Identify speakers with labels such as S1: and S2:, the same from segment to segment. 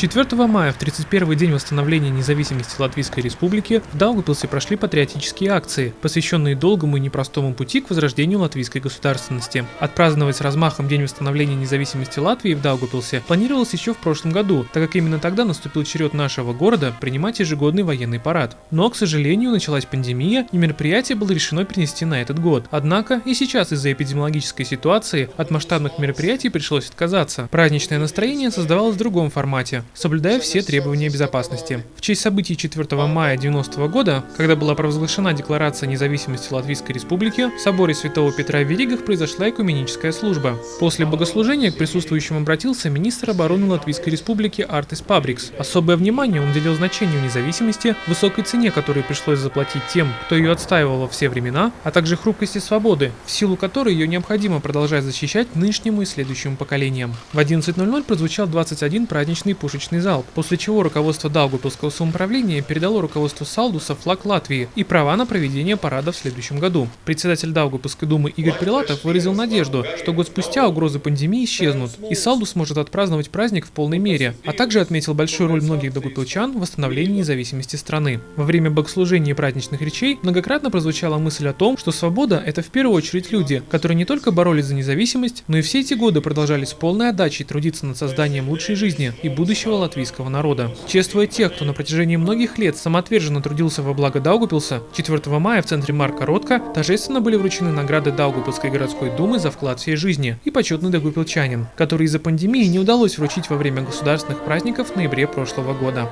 S1: 4 мая, в 31 день восстановления независимости Латвийской Республики, в Даугавпилсе прошли патриотические акции, посвященные долгому и непростому пути к возрождению латвийской государственности. Отпраздновать с размахом День восстановления независимости Латвии в Даугавпилсе планировалось еще в прошлом году, так как именно тогда наступил черед нашего города принимать ежегодный военный парад. Но, к сожалению, началась пандемия, и мероприятие было решено перенести на этот год. Однако и сейчас из-за эпидемиологической ситуации от масштабных мероприятий пришлось отказаться. Праздничное настроение создавалось в другом формате, соблюдая все требования безопасности. В честь событий 4 мая 90 года, когда была провозглашена Декларация независимости Латвийской Республики, в соборе Святого Петра в Веригах произошла экуменическая служба. После богослужения к присутствующим обратился министр обороны Латвийской Республики Артис Пабрикс. Особое внимание он уделил значению независимости, высокой цене, которую пришлось заплатить тем, кто ее отстаивал во все времена, а также хрупкости свободы, в силу которой ее необходимо продолжать защищать нынешнему и следующему поколениям. В 11.00 прозвучал 21 праздничный пушечный залп, после чего руководство Даугупилского самоуправления передало руководству Салдуса флаг Латвии и права на проведение парада в следующем году. Председатель Даугупилской думы Игорь Прилатов выразил надежду, что год спустя угрозы пандемии исчезнут, и Салдус сможет отпраздновать праздник в полной мере, а также отметил большую роль многих даугупилчан в восстановлении независимости страны. Во время богослужения и праздничных речей многократно прозвучала мысль о том, что свобода – это в первую очередь люди, которые не только боролись за независимость, но и все эти годы продолжали с полной отдачей трудиться над созданием лучшей жизни и будущего латвийского народа. Чествуя тех, кто на протяжении многих лет самоотверженно трудился во благо Даугупилса, 4 мая в центре Марка Ротко торжественно были вручены награды Даугупилской городской думы за вклад всей жизни и почетный даугупилчанин, который из-за пандемии не удалось вручить во время государственных праздников в ноябре прошлого года.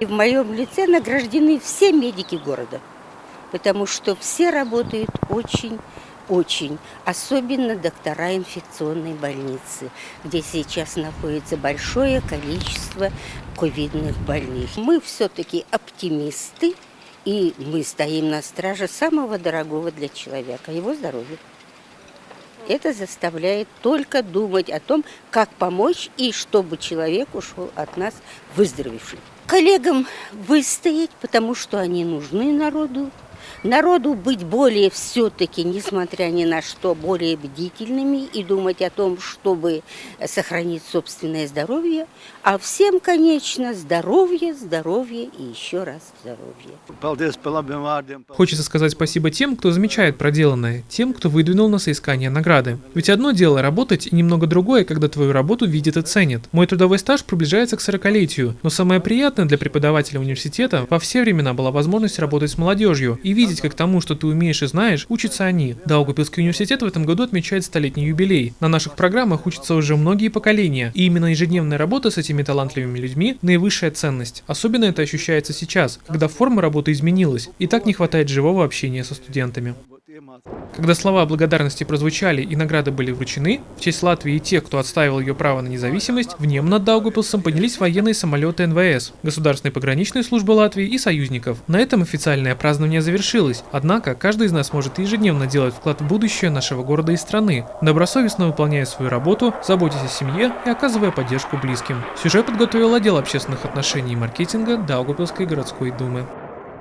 S2: В моем лице награждены все медики города, потому что все работают очень очень, особенно доктора инфекционной больницы, где сейчас находится большое количество ковидных больных. Мы все-таки оптимисты, и мы стоим на страже самого дорогого для человека, его здоровья. Это заставляет только думать о том, как помочь и чтобы человек ушел от нас выздоровевшим. Коллегам выстоять, потому что они нужны народу, Народу быть более все-таки, несмотря ни на что, более бдительными и думать о том, чтобы сохранить собственное здоровье, а всем, конечно, здоровье, здоровье и еще раз здоровье.
S1: Хочется сказать спасибо тем, кто замечает проделанное, тем, кто выдвинул на соискание награды. Ведь одно дело работать и немного другое, когда твою работу видят и ценят. Мой трудовой стаж приближается к 40-летию, но самое приятное для преподавателя университета во все времена была возможность работать с молодежью и видеть, как тому, что ты умеешь и знаешь, учатся они. Даугавпилский университет в этом году отмечает столетний юбилей. На наших программах учатся уже многие поколения, и именно ежедневная работа с этими талантливыми людьми – наивысшая ценность. Особенно это ощущается сейчас, когда форма работы изменилась, и так не хватает живого общения со студентами. Когда слова благодарности прозвучали и награды были вручены, в честь Латвии и тех, кто отстаивал ее право на независимость, в нем над Даугупилсом поднялись военные самолеты НВС, Государственной пограничной службы Латвии и союзников. На этом официальное празднование завершилось, однако каждый из нас может ежедневно делать вклад в будущее нашего города и страны, добросовестно выполняя свою работу, заботясь о семье и оказывая поддержку близким. Сюжет подготовил отдел общественных отношений и маркетинга Даугупилской городской думы.